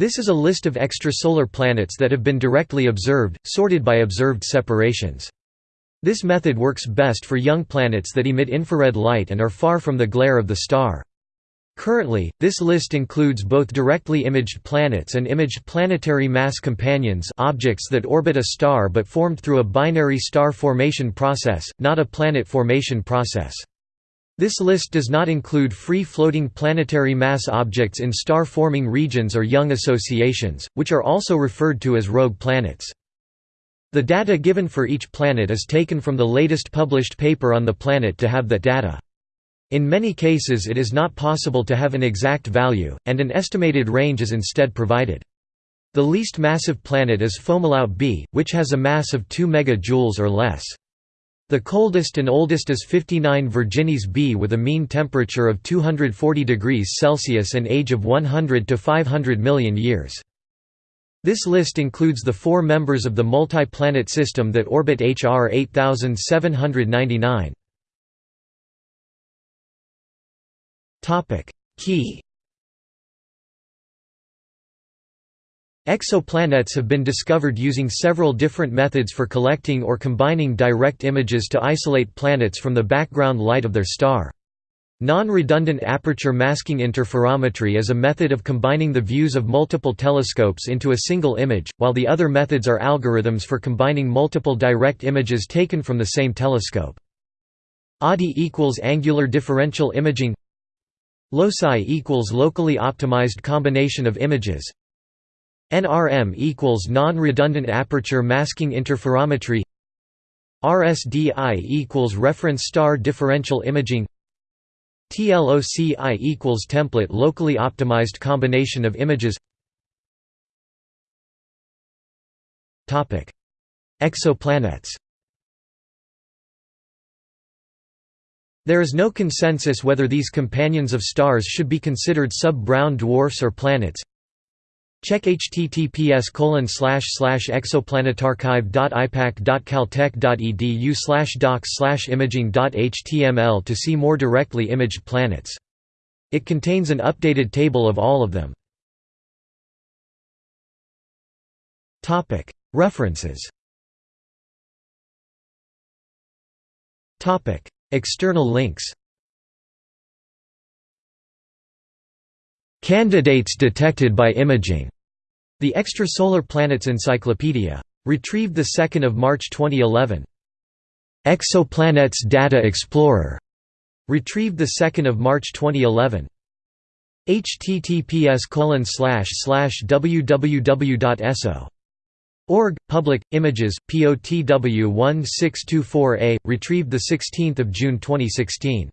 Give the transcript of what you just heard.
This is a list of extrasolar planets that have been directly observed, sorted by observed separations. This method works best for young planets that emit infrared light and are far from the glare of the star. Currently, this list includes both directly imaged planets and imaged planetary mass companions objects that orbit a star but formed through a binary star formation process, not a planet formation process. This list does not include free-floating planetary mass objects in star-forming regions or young associations, which are also referred to as rogue planets. The data given for each planet is taken from the latest published paper on the planet to have that data. In many cases it is not possible to have an exact value, and an estimated range is instead provided. The least massive planet is Fomalhaut b, which has a mass of 2 MJ or less. The coldest and oldest is 59 Virginis b with a mean temperature of 240 degrees Celsius and age of 100 to 500 million years. This list includes the four members of the multi-planet system that orbit HR 8799. Key Exoplanets have been discovered using several different methods for collecting or combining direct images to isolate planets from the background light of their star. Non-redundant aperture masking interferometry is a method of combining the views of multiple telescopes into a single image, while the other methods are algorithms for combining multiple direct images taken from the same telescope. ADI equals angular differential imaging LOCI equals locally optimized combination of images NRM equals non-redundant aperture masking interferometry. RSDI equals reference star differential imaging. TLOCI equals template locally optimized combination of images. Topic Exoplanets. There is no consensus whether these companions of stars should be considered sub-brown dwarfs or planets. Check https exoplanetarchive.ipac.caltech.edu docs imaging.html to see more directly imaged planets. It contains an updated table of all of them. References External links Candidates detected by imaging. The Extrasolar Planets Encyclopedia. Retrieved 2 March 2011. Exoplanets Data Explorer. Retrieved 2 March 2011. https www.eso.org Public Images POTW 1624A retrieved the 16th of June 2016